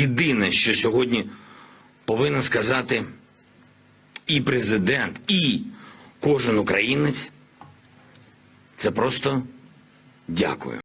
єдине, що сьогодні повинен сказати і президент, і кожен українець, це просто дякую.